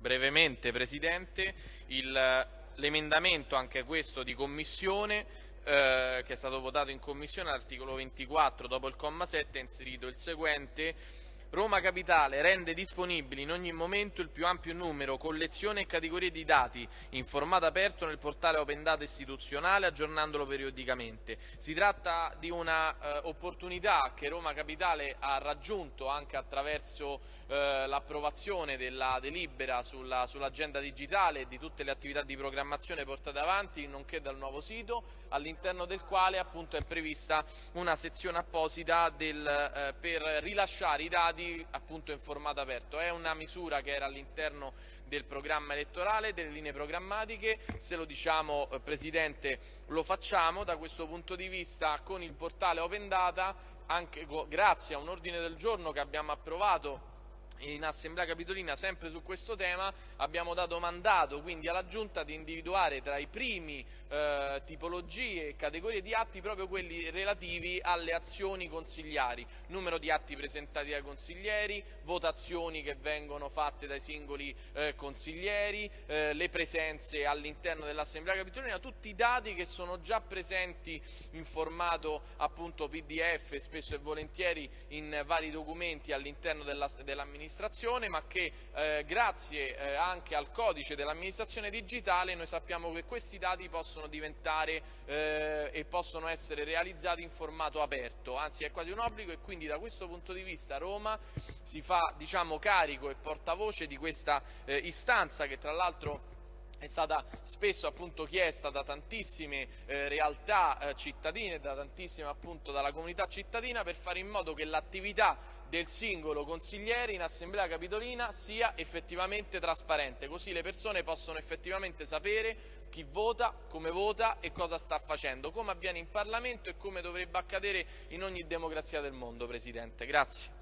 brevemente Presidente, l'emendamento anche questo di Commissione eh, che è stato votato in Commissione all'articolo 24 dopo il comma 7 ha inserito il seguente Roma Capitale rende disponibili in ogni momento il più ampio numero, collezione e categorie di dati in formato aperto nel portale Open Data istituzionale aggiornandolo periodicamente. Si tratta di un'opportunità eh, che Roma Capitale ha raggiunto anche attraverso eh, l'approvazione della delibera sull'agenda sull digitale e di tutte le attività di programmazione portate avanti nonché dal nuovo sito all'interno del quale appunto è prevista una sezione apposita del, eh, per rilasciare i dati stati appunto in formato aperto. È una misura che era all'interno del programma elettorale, delle linee programmatiche, se lo diciamo eh, Presidente lo facciamo, da questo punto di vista con il portale Open Data, anche grazie a un ordine del giorno che abbiamo approvato in Assemblea Capitolina sempre su questo tema abbiamo dato mandato quindi alla Giunta di individuare tra i primi eh, tipologie e categorie di atti proprio quelli relativi alle azioni consigliari, numero di atti presentati dai consiglieri, votazioni che vengono fatte dai singoli eh, consiglieri, eh, le presenze all'interno dell'Assemblea Capitolina, tutti i dati che sono già presenti in formato appunto PDF spesso e volentieri in vari documenti all'interno dell'amministrazione dell'amministrazione, ma che eh, grazie eh, anche al codice dell'amministrazione digitale noi sappiamo che questi dati possono diventare eh, e possono essere realizzati in formato aperto, anzi è quasi un obbligo e quindi da questo punto di vista Roma si fa diciamo, carico e portavoce di questa eh, istanza che tra l'altro è stata spesso appunto chiesta da tantissime eh, realtà eh, cittadine, da tantissime appunto dalla comunità cittadina per fare in modo che l'attività del singolo consigliere in assemblea capitolina sia effettivamente trasparente, così le persone possono effettivamente sapere chi vota, come vota e cosa sta facendo, come avviene in Parlamento e come dovrebbe accadere in ogni democrazia del mondo, Presidente. Grazie.